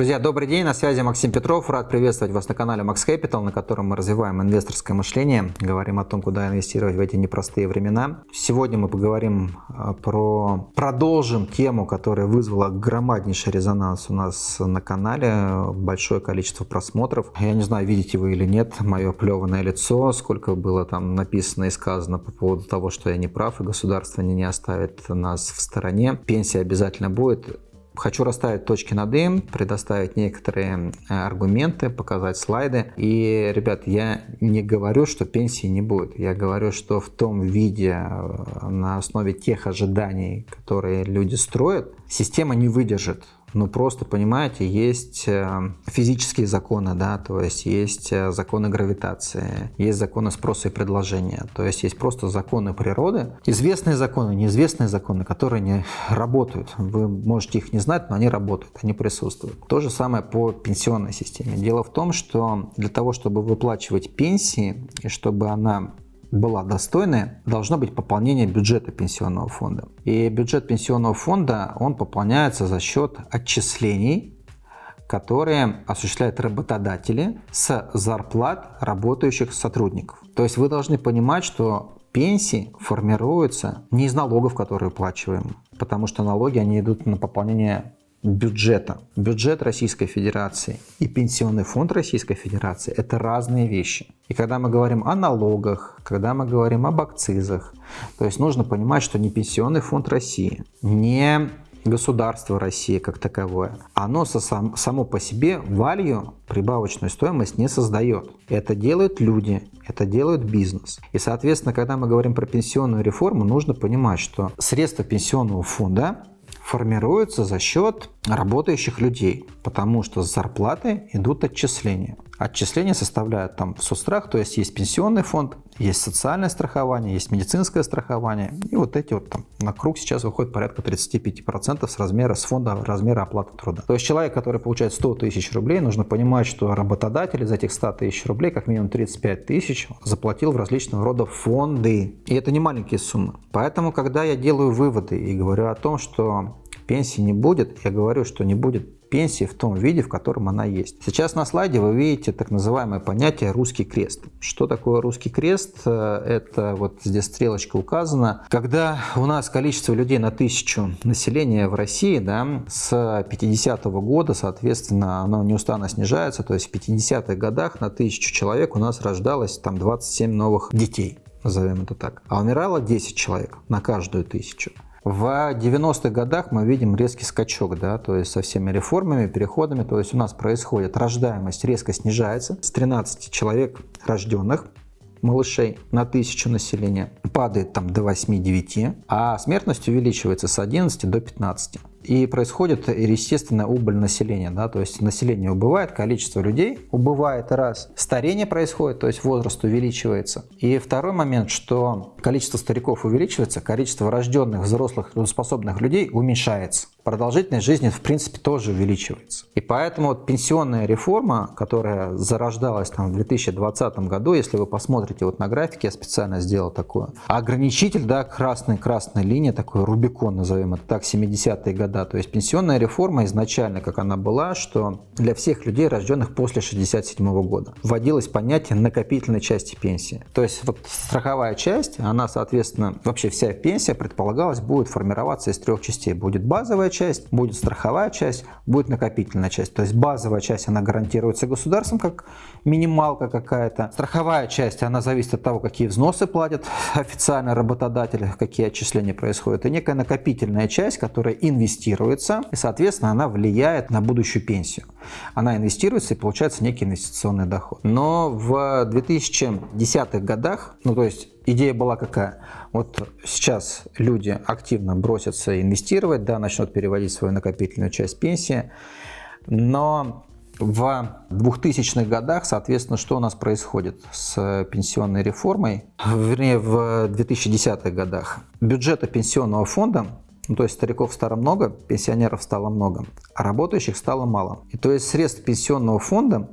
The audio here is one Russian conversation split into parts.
Друзья, добрый день, на связи Максим Петров. Рад приветствовать вас на канале Max Capital, на котором мы развиваем инвесторское мышление, говорим о том, куда инвестировать в эти непростые времена. Сегодня мы поговорим а, про... Продолжим тему, которая вызвала громаднейший резонанс у нас на канале, большое количество просмотров. Я не знаю, видите вы или нет мое плеванное лицо, сколько было там написано и сказано по поводу того, что я не прав, и государство не, не оставит нас в стороне. Пенсия обязательно будет Хочу расставить точки над «и», предоставить некоторые э, аргументы, показать слайды. И, ребят, я не говорю, что пенсии не будет. Я говорю, что в том виде, э, на основе тех ожиданий, которые люди строят, система не выдержит ну просто, понимаете, есть э, физические законы, да, то есть есть э, законы гравитации, есть законы спроса и предложения, то есть есть просто законы природы, известные законы, неизвестные законы, которые не работают. Вы можете их не знать, но они работают, они присутствуют. То же самое по пенсионной системе. Дело в том, что для того, чтобы выплачивать пенсии, и чтобы она была достойная, должно быть пополнение бюджета пенсионного фонда. И бюджет пенсионного фонда, он пополняется за счет отчислений, которые осуществляют работодатели с зарплат работающих сотрудников. То есть вы должны понимать, что пенсии формируются не из налогов, которые уплачиваем, потому что налоги они идут на пополнение бюджета. Бюджет Российской Федерации и Пенсионный фонд Российской Федерации – это разные вещи. И когда мы говорим о налогах, когда мы говорим об акцизах, то есть нужно понимать, что не Пенсионный фонд России, не государство России как таковое, оно сам, само по себе валью, прибавочную стоимость не создает. Это делают люди, это делают бизнес. И, соответственно, когда мы говорим про пенсионную реформу, нужно понимать, что средства пенсионного фонда формируется за счет работающих людей, потому что с зарплаты идут отчисления. Отчисления составляют там соцстрах, то есть есть пенсионный фонд, есть социальное страхование, есть медицинское страхование. И вот эти вот там на круг сейчас выходит порядка 35% с размера, с фонда размера оплаты труда. То есть человек, который получает 100 тысяч рублей, нужно понимать, что работодатель из этих 100 тысяч рублей как минимум 35 тысяч заплатил в различного рода фонды. И это не маленькие суммы. Поэтому, когда я делаю выводы и говорю о том, что пенсии не будет, я говорю, что не будет пенсии в том виде, в котором она есть. Сейчас на слайде вы видите так называемое понятие «русский крест». Что такое русский крест? Это вот здесь стрелочка указана. Когда у нас количество людей на тысячу населения в России да, с 50 -го года, соответственно, оно неустанно снижается, то есть в 50-х годах на тысячу человек у нас рождалось там 27 новых детей назовем это так, а умирало 10 человек на каждую тысячу. В 90-х годах мы видим резкий скачок, да, то есть со всеми реформами, переходами, то есть у нас происходит рождаемость резко снижается с 13 человек рожденных малышей на тысячу населения падает там до 8-9, а смертность увеличивается с 11 до 15. И происходит естественная убыль населения, да, то есть население убывает, количество людей убывает раз, старение происходит, то есть возраст увеличивается. И второй момент, что количество стариков увеличивается, количество рожденных взрослых трудоспособных людей уменьшается продолжительность жизни в принципе тоже увеличивается. И поэтому вот пенсионная реформа, которая зарождалась там в 2020 году, если вы посмотрите вот на графике, я специально сделал такое, ограничитель, да, красная красная линия, такой Рубикон, назовем это так, 70-е года. То есть пенсионная реформа изначально, как она была, что для всех людей, рожденных после 67 -го года, вводилось понятие накопительной части пенсии. То есть вот страховая часть, она, соответственно, вообще вся пенсия предполагалась будет формироваться из трех частей. Будет базовая часть, будет страховая часть, будет накопительная часть. То есть базовая часть, она гарантируется государством, как минималка какая-то. Страховая часть, она зависит от того, какие взносы платят официально работодатели, какие отчисления происходят. И некая накопительная часть, которая инвестируется, и, соответственно, она влияет на будущую пенсию. Она инвестируется и получается некий инвестиционный доход. Но в 2010-х годах, ну то есть идея была какая? Вот сейчас люди активно бросятся инвестировать, да, начнут переводить свою накопительную часть пенсии, но в 2000-х годах, соответственно, что у нас происходит с пенсионной реформой? Вернее, в 2010-х годах. Бюджета пенсионного фонда ну, то есть стариков стало много, пенсионеров стало много, а работающих стало мало. И то есть средств пенсионного фонда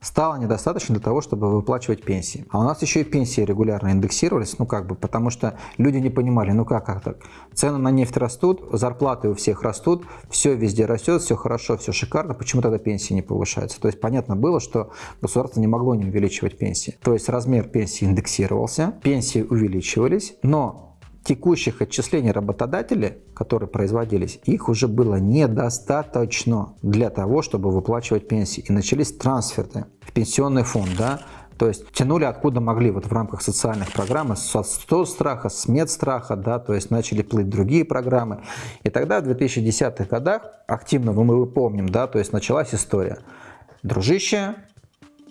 стало недостаточно для того, чтобы выплачивать пенсии. А у нас еще и пенсии регулярно индексировались, ну как бы, потому что люди не понимали, ну как, как так? Цены на нефть растут, зарплаты у всех растут, все везде растет, все хорошо, все шикарно, почему тогда пенсии не повышаются? То есть понятно было, что государство не могло не увеличивать пенсии. То есть размер пенсии индексировался, пенсии увеличивались, но текущих отчислений работодателей, которые производились, их уже было недостаточно для того, чтобы выплачивать пенсии. И начались трансферы в пенсионный фонд, да, то есть тянули откуда могли вот в рамках социальных программ, со 100 страха, с медстраха, да, то есть начали плыть другие программы. И тогда в 2010-х годах активно, мы помним, да, то есть началась история. Дружище,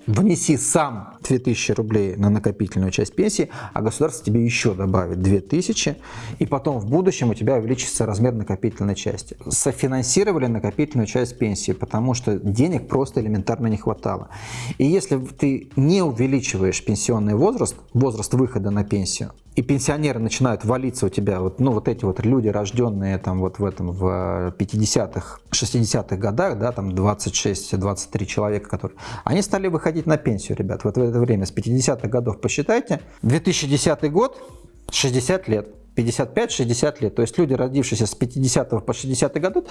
внеси сам 2000 рублей на накопительную часть пенсии, а государство тебе еще добавит 2000, и потом в будущем у тебя увеличится размер накопительной части. Софинансировали накопительную часть пенсии, потому что денег просто элементарно не хватало. И если ты не увеличиваешь пенсионный возраст, возраст выхода на пенсию, и пенсионеры начинают валиться у тебя, вот, ну вот эти вот люди, рожденные там вот в этом в 50-х, 60-х годах, да, там 26-23 человека, которые, они стали выходить на пенсию, ребят, вот в это время, с 50-х годов посчитайте, 2010 год, 60 лет. 55-60 лет. То есть люди, родившиеся с 50 по 60 годы,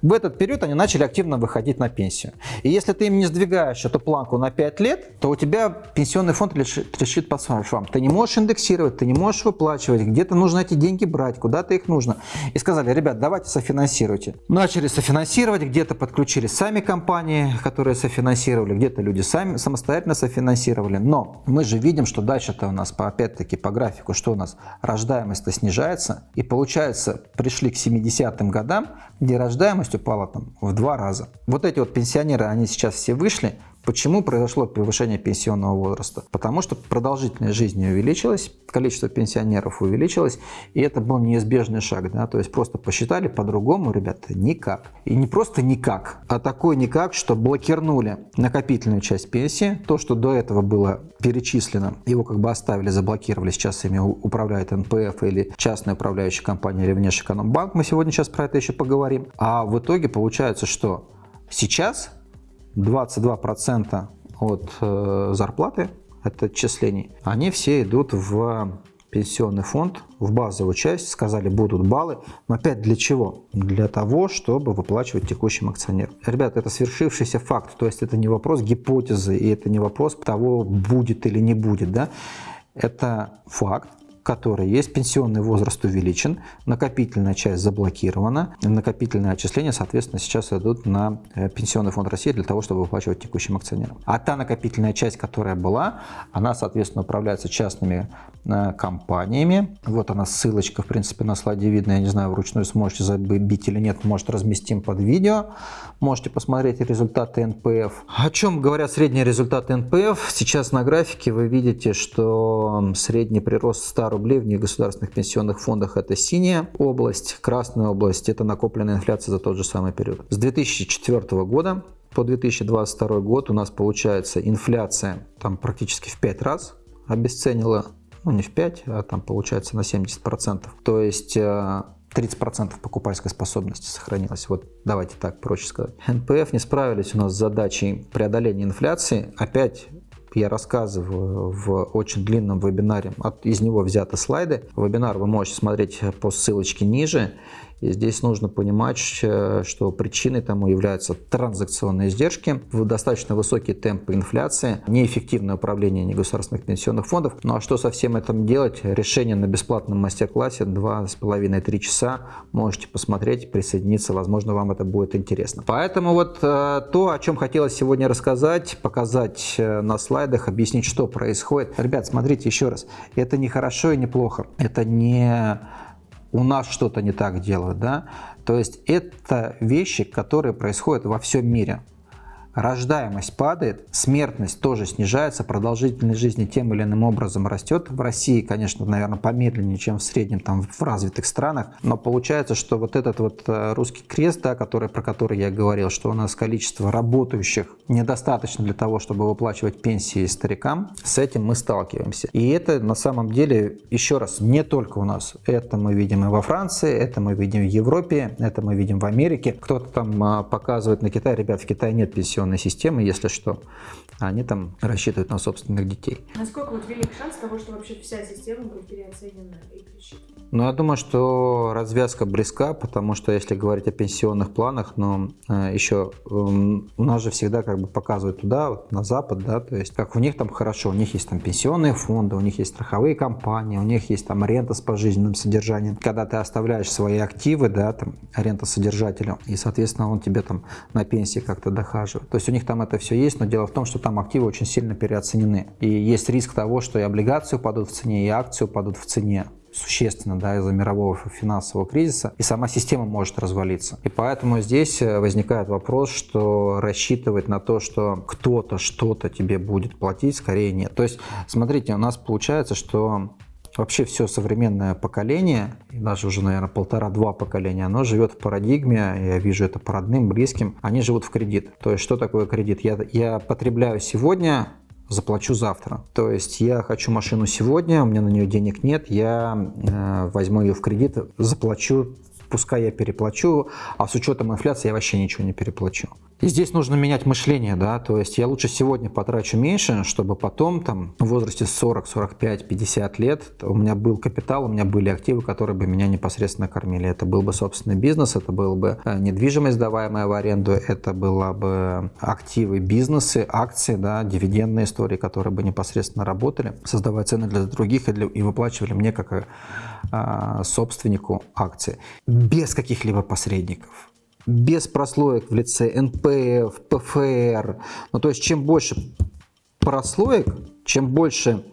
в этот период они начали активно выходить на пенсию. И если ты им не сдвигаешь эту планку на 5 лет, то у тебя пенсионный фонд решит, по швам. Ты не можешь индексировать, ты не можешь выплачивать, где-то нужно эти деньги брать, куда-то их нужно. И сказали, ребят, давайте софинансируйте. Начали софинансировать, где-то подключили сами компании, которые софинансировали, где-то люди сами самостоятельно софинансировали. Но мы же видим, что дальше-то у нас, опять-таки, по графику, что у нас рождаемость-то снижается снижается. И получается, пришли к 70-м годам, где рождаемость упала там в два раза. Вот эти вот пенсионеры, они сейчас все вышли, Почему произошло повышение пенсионного возраста? Потому что продолжительность жизни увеличилась, количество пенсионеров увеличилось, и это был неизбежный шаг. Да? То есть просто посчитали по-другому, ребята, никак. И не просто никак, а такой никак, что блокирнули накопительную часть пенсии. То, что до этого было перечислено, его как бы оставили, заблокировали, сейчас ими управляет НПФ или частная управляющая компания или Внешэкономбанк. Мы сегодня сейчас про это еще поговорим. А в итоге получается, что сейчас 22% от э, зарплаты, это отчислений, они все идут в пенсионный фонд, в базовую часть, сказали, будут баллы. Но опять для чего? Для того, чтобы выплачивать текущим акционерам. Ребята, это свершившийся факт, то есть это не вопрос гипотезы, и это не вопрос того, будет или не будет. Да? Это факт, которой есть пенсионный возраст увеличен, накопительная часть заблокирована, накопительные отчисления, соответственно, сейчас идут на э, Пенсионный фонд России для того, чтобы выплачивать текущим акционерам. А та накопительная часть, которая была, она, соответственно, управляется частными э, компаниями. Вот она ссылочка, в принципе, на слайде видно, я не знаю, вручную сможете забить или нет, может разместим под видео. Можете посмотреть результаты НПФ. О чем говорят средние результаты НПФ? Сейчас на графике вы видите, что средний прирост старого рублей в негосударственных пенсионных фондах это синяя область, красная область это накопленная инфляция за тот же самый период. С 2004 года по 2022 год у нас получается инфляция там практически в 5 раз обесценила, ну не в 5, а там получается на 70%. То есть 30% э, покупательской способности сохранилось. Вот давайте так проще сказать. НПФ не справились у нас с задачей преодоления инфляции. Опять я рассказываю в очень длинном вебинаре, от, из него взяты слайды. Вебинар вы можете смотреть по ссылочке ниже. И здесь нужно понимать, что причиной тому являются транзакционные издержки, достаточно высокие темпы инфляции, неэффективное управление негосударственных пенсионных фондов. Ну а что со всем этим делать? Решение на бесплатном мастер-классе 2,5-3 часа. Можете посмотреть, присоединиться, возможно, вам это будет интересно. Поэтому вот э, то, о чем хотелось сегодня рассказать, показать э, на слайдах, объяснить, что происходит. Ребят, смотрите еще раз, это не хорошо и не плохо. Это не у нас что-то не так делают, да. То есть это вещи, которые происходят во всем мире. Рождаемость падает, смертность тоже снижается, продолжительность жизни тем или иным образом растет. В России, конечно, наверное, помедленнее, чем в среднем там в развитых странах, но получается, что вот этот вот э, русский крест, да, который, про который я говорил, что у нас количество работающих недостаточно для того, чтобы выплачивать пенсии старикам, с этим мы сталкиваемся. И это на самом деле, еще раз, не только у нас. Это мы видим и во Франции, это мы видим в Европе, это мы видим в Америке. Кто-то там а, показывает на Китай, ребят, в Китае нет пенсионных пенсионной системы, если что. Они там рассчитывают на собственных детей. Насколько вот велик шанс того, что вообще вся система будет переоценена и пересчитана? Ну, я думаю, что развязка близка, потому что если говорить о пенсионных планах, но э, еще э, у нас же всегда как бы показывают туда, вот, на Запад, да, то есть как у них там хорошо, у них есть там пенсионные фонды, у них есть страховые компании, у них есть там рента с пожизненным содержанием. Когда ты оставляешь свои активы, да, там рента содержателю, и, соответственно, он тебе там на пенсии как-то дохаживает. То есть у них там это все есть, но дело в том, что там активы очень сильно переоценены. И есть риск того, что и облигации упадут в цене, и акции упадут в цене существенно да, из-за мирового финансового кризиса, и сама система может развалиться. И поэтому здесь э, возникает вопрос, что рассчитывать на то, что кто-то что-то тебе будет платить, скорее нет. То есть, смотрите, у нас получается, что вообще все современное поколение, и даже уже, наверное, полтора-два поколения, оно живет в парадигме, я вижу это по родным, близким, они живут в кредит. То есть, что такое кредит? Я, я потребляю сегодня, заплачу завтра. То есть я хочу машину сегодня, у меня на нее денег нет, я э, возьму ее в кредит, заплачу, пускай я переплачу, а с учетом инфляции я вообще ничего не переплачу. И здесь нужно менять мышление, да, то есть я лучше сегодня потрачу меньше, чтобы потом там в возрасте 40, 45, 50 лет у меня был капитал, у меня были активы, которые бы меня непосредственно кормили. Это был бы собственный бизнес, это был бы э, недвижимость, сдаваемая в аренду, это была бы активы, бизнесы, акции, да, дивидендные истории, которые бы непосредственно работали, создавая цены для других и, для, и выплачивали мне как а, собственнику акции без каких-либо посредников без прослоек в лице НПФ, ПФР. Ну, то есть, чем больше прослоек, чем больше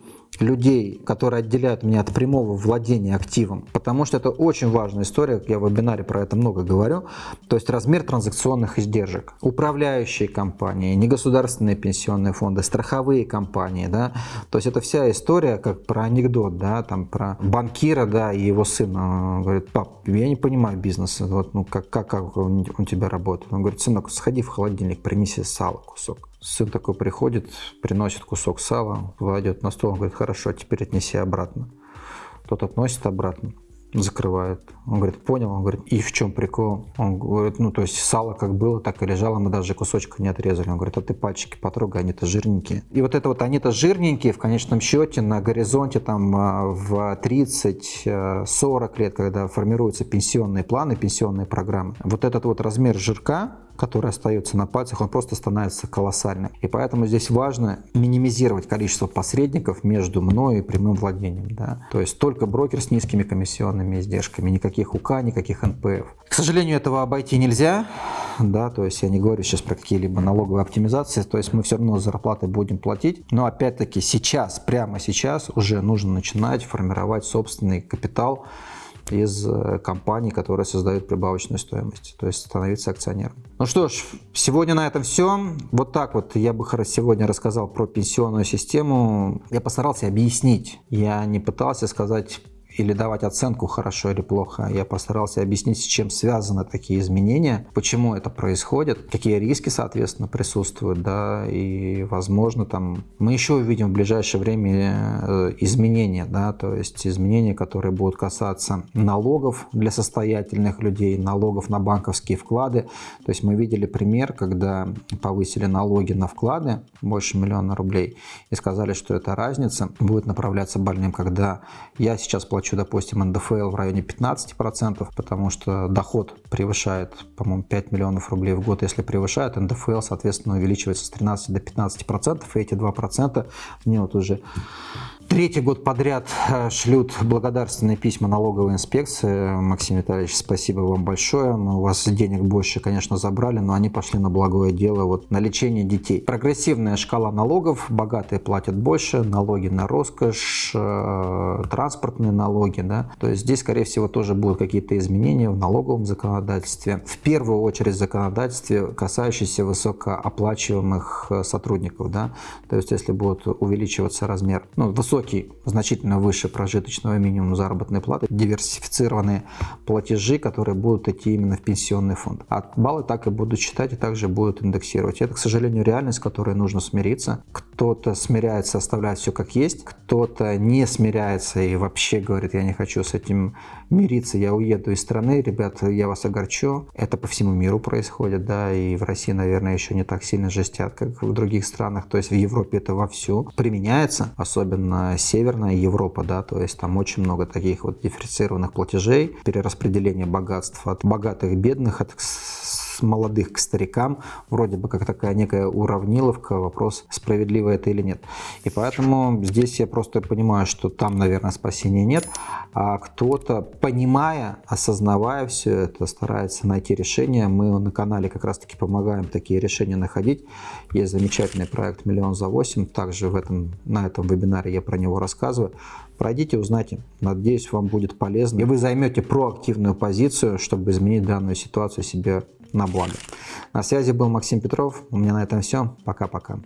людей, которые отделяют меня от прямого владения активом, потому что это очень важная история, я в вебинаре про это много говорю, то есть размер транзакционных издержек. Управляющие компании, негосударственные пенсионные фонды, страховые компании, да, то есть это вся история как про анекдот, да, там про банкира, да, и его сына, он говорит, пап, я не понимаю бизнеса, вот, ну, как, как, как у тебя работает, он говорит, сынок, сходи в холодильник, принеси сало кусок. Сын такой приходит, приносит кусок сала, кладет на стол, он говорит, хорошо, теперь отнеси обратно. Тот относит обратно закрывает. Он говорит, понял, он говорит, и в чем прикол? Он говорит, ну то есть сало как было, так и лежало, мы даже кусочка не отрезали. Он говорит, а ты пальчики потрогай, они-то жирненькие. И вот это вот они-то жирненькие в конечном счете на горизонте там а, в 30-40 лет, когда формируются пенсионные планы, пенсионные программы, вот этот вот размер жирка, который остается на пальцах, он просто становится колоссальным. И поэтому здесь важно минимизировать количество посредников между мной и прямым владением. Да? То есть только брокер с низкими комиссионными издержками, никаких УК, никаких НПФ. К сожалению, этого обойти нельзя. Да, то есть я не говорю сейчас про какие-либо налоговые оптимизации, то есть мы все равно зарплаты будем платить, но опять-таки сейчас, прямо сейчас уже нужно начинать формировать собственный капитал, из э, компаний, которые создают прибавочную стоимость, то есть становиться акционером. Ну что ж, сегодня на этом все. Вот так вот я бы сегодня рассказал про пенсионную систему. Я постарался объяснить. Я не пытался сказать или давать оценку хорошо или плохо. Я постарался объяснить, с чем связаны такие изменения, почему это происходит, какие риски, соответственно, присутствуют, да, и, возможно, там мы еще увидим в ближайшее время э, изменения, да, то есть изменения, которые будут касаться налогов для состоятельных людей, налогов на банковские вклады. То есть мы видели пример, когда повысили налоги на вклады больше миллиона рублей и сказали, что эта разница будет направляться больным, когда я сейчас плачу плачу, допустим, НДФЛ в районе 15%, потому что доход превышает, по-моему, 5 миллионов рублей в год. Если превышает, НДФЛ, соответственно, увеличивается с 13 до 15%, и эти 2% мне вот уже Третий год подряд э, шлют благодарственные письма налоговой инспекции. Максим Витальевич, спасибо вам большое. Мы у вас денег больше, конечно, забрали, но они пошли на благое дело, вот на лечение детей. Прогрессивная шкала налогов. Богатые платят больше, налоги на роскошь, э, транспортные налоги. Да? То есть здесь, скорее всего, тоже будут какие-то изменения в налоговом законодательстве. В первую очередь в законодательстве, касающиеся высокооплачиваемых э, сотрудников. Да? То есть если будет увеличиваться размер, ну, высокий, значительно выше прожиточного минимума заработной платы, диверсифицированные платежи, которые будут идти именно в пенсионный фонд. А баллы так и будут считать и также будут индексировать. Это, к сожалению, реальность, с которой нужно смириться. кто-то смиряется, оставляет все как есть, кто-то не смиряется и вообще говорит, я не хочу с этим мириться, я уеду из страны, ребята, я вас огорчу. Это по всему миру происходит, да, и в России, наверное, еще не так сильно жестят, как в других странах, то есть в Европе это вовсю применяется, особенно Северная Европа, да, то есть там очень много таких вот дифференцированных платежей, перераспределение богатств от богатых бедных, от молодых к старикам, вроде бы как такая некая уравниловка, вопрос, справедливо это или нет. И поэтому здесь я просто понимаю, что там, наверное, спасения нет, а кто-то, понимая, осознавая все это, старается найти решение. Мы на канале как раз-таки помогаем такие решения находить. Есть замечательный проект «Миллион за 8», также в этом, на этом вебинаре я про него рассказываю. Пройдите, узнайте. Надеюсь, вам будет полезно. И вы займете проактивную позицию, чтобы изменить данную ситуацию себе на благо. На связи был Максим Петров. У меня на этом все. Пока-пока.